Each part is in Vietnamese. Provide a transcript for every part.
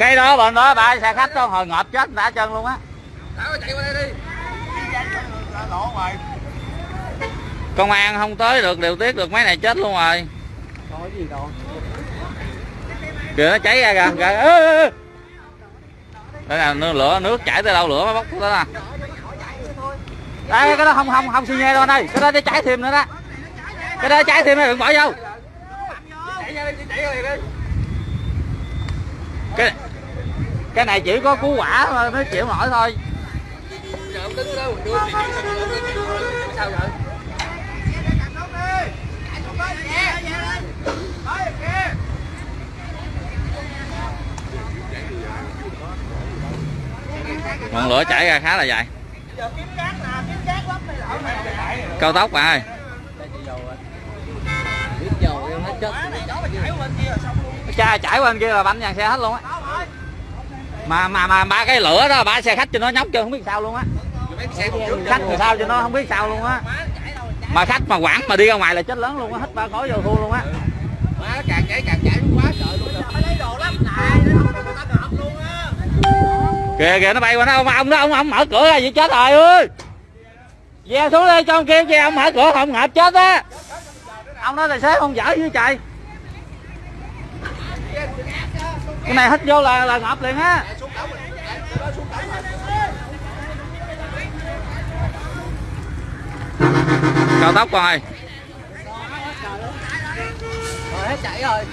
cây đó bên đó ba xe khách đó hồi ngợp chết đã chân luôn á. Công an không tới được điều tiết được mấy này chết luôn rồi. Kìa nó cháy ra kìa kìa. Đây là nước lửa nước chảy tới đâu lửa mới bốc tới nè. Đây cái đó không không không xi nhê đâu anh ơi. Cái đó để cháy thêm nữa đó. Cái đó cháy thêm nữa đừng bỏ vô. Cái cái này chỉ có cứu quả mà nó chịu nổi thôi. Ngọn lửa chảy ra khá là dài. Cao tốc bạn ơi. Cha chảy qua bên kia là bánh dàn xe hết luôn á mà mà mà, ba cái lửa đó, ba xe khách cho nó nhóc chưa không biết sao luôn á. Khách thì sao cho nó không biết sao luôn á. Mà khách mà quảng mà đi ra ngoài là chết lớn luôn á hết ba khói vô thua luôn á. Má càng chảy càng chảy quá trời luôn kìa kìa, nó bay qua, nó, ông ông đó ông ông mở cửa ra, vậy chết rồi, ơi. Về xuống đi cho ông kêu ve ông mở cửa, không ngợp chết á. Ông nói tài xế không dở với trời cái này hít vô là là ngợp liền á. Cao tốc rồi hết rồi.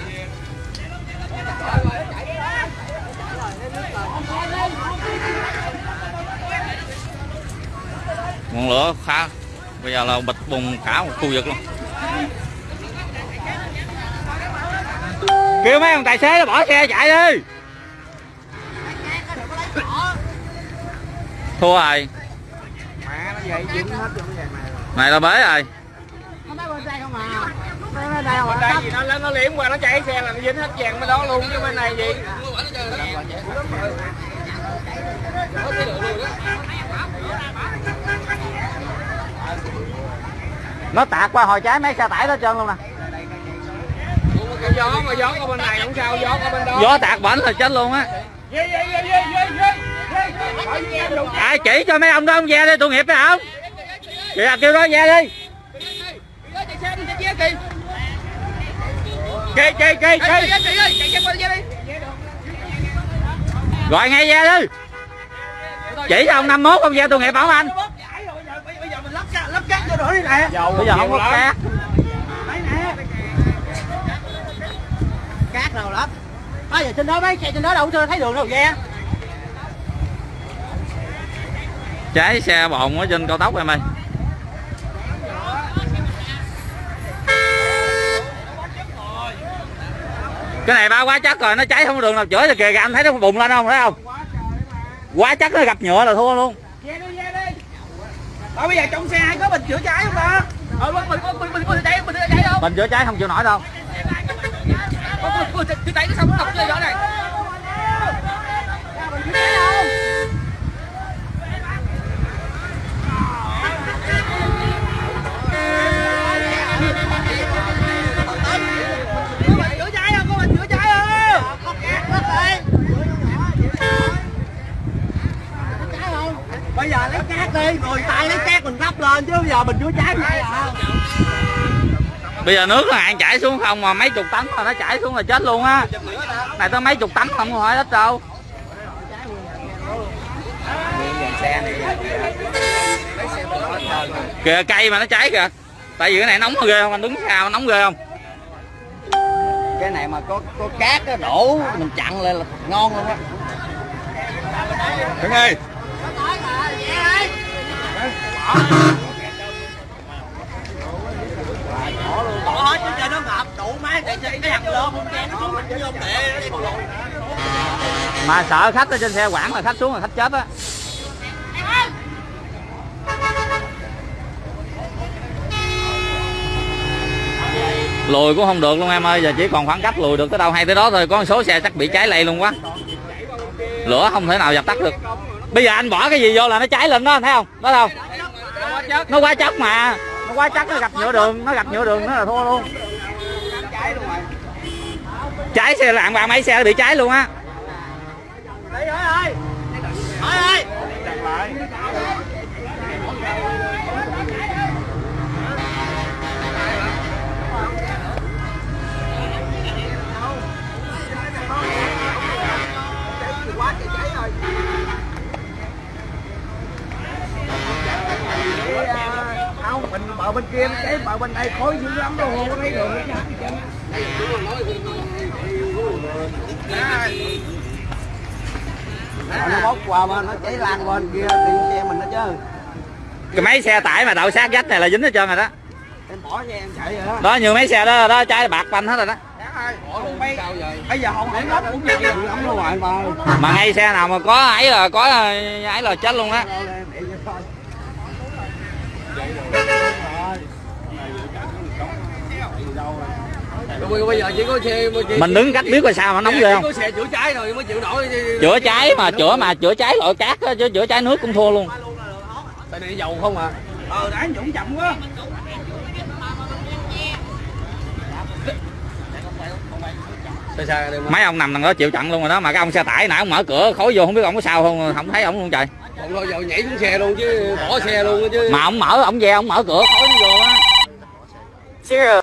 Ngọn lửa khá bây giờ là bịch bùng cả một khu vực luôn kêu mấy ông tài xế nó bỏ xe chạy đi. Thua rồi mẹ nó vậy dính hết trong vàng này rồi này là bế rồi bên đây gì nó nó nó liếm qua nó chạy xe là nó dính hết vàng bên đó luôn chứ bên này gì? Nó tạt qua hồi trái mấy xe tải đó trơn luôn nè gió mà gió qua bên này không sao gió qua bên đó. Gió tạt bảnh là chết luôn á. Ai chỉ cho mấy ông đó ông ve đi tội nghiệp phải không? Kìa kêu đó ve đi. Kì kì kì kì. Gọi ngay ve đi. Chỉ cho ông 51 ông ve tội nghiệp không anh? Bây giờ mình lắp cát lắp cát vô nữa đi nè. Bây giờ không có cát trên đó mấy xe trên đó đâu chưa thấy đường đâu ghe cháy xe bồn ở trên cao tốc em ơi cái này ba quá chắc rồi nó cháy không có đường nào chữa thì kìa anh thấy nó bùng lên không thấy không quá chắc nó gặp nhựa là thua luôn Ờ bây giờ trong xe ai có bình chữa cháy không ta? Ờ mình mình mình mình mình mình chữa cháy không? bình chữa cháy không chịu nổi đâu mình cháy xong nó đọc chơi đó này. Chữa cháy không? Mình chữa cháy không? Có mình chữa cháy không? Bây giờ lấy cát đi, người tay lấy cát mình lắp lên chứ bây giờ mình chữa cháy vậy à bây giờ nước nó hạn chảy xuống không mà mấy chục tấn mà nó chảy xuống là chết luôn á. Này tới mấy chục tấn không có hỏi ít đâu. Kìa cây mà nó cháy kìa. Tại vì cái này nóng ghê không? Anh đứng sao nóng ghê không? Cái này mà có có cát á, đổ mình chặn lên là ngon luôn á. Thằng ơi. Bỏ hết chứ chơi nó ngập đủ má chạy chạy cái thằng lơ không chen nó xuống nó vô tệ nó đi bộ lùi mà sợ khách ở trên xe quảng là khách xuống là khách chết á. Lùi cũng không được luôn em ơi, giờ chỉ còn khoảng cách lùi được tới đâu hay tới đó thôi, có một số xe chắc bị cháy lây luôn quá. Lửa không thể nào dập tắt được. Bây giờ anh bỏ cái gì vô là nó cháy lên đó thấy không? Đó không nó quá chất mà. Nó quá chất nó gặp nhựa đường, nó gặp nhựa đường, nó là thua luôn. Cháy xe lạng ba mấy xe bị cháy luôn á. Hỏi ơi. Chặt lại. không mình bờ bên kia cháy bờ bên đây khói dữ lắm đâu không có thấy nó bốc qua bên nó cháy lan bên kia thì xe mình nó chứ. Cái mấy xe tải mà đậu sát vách này là dính hết trơn rồi đó. Em bỏ xe em chạy rồi đó. Đó như mấy xe đó đó trái bạc banh hết rồi đó. Bây giờ không hỏng lắm cũng chưa lắm đâu ngoài mà mà ngay xe nào mà có ấy là có ấy là chết luôn á bây giờ chỉ có xe mình đứng cách biết coi sao mà nóng ghê không? có xe chữa cháy rồi mới chịu nổi. Chữa cháy mà chữa mà chữa cháy loại cát á, chứ chữa cháy nước cũng thua luôn. Tại này dầu không à. Ờ đã dũng chậm quá. Mấy ông nằm đằng đó chịu chặn luôn rồi đó mà cái ông xe tải nãy ông mở cửa khói vô không biết ông có sao không không thấy ông luôn trời. Còn thôi giờ nhảy xuống xe luôn chứ bỏ xe luôn chứ. Mà ông mở ông ve ông mở cửa khói vô á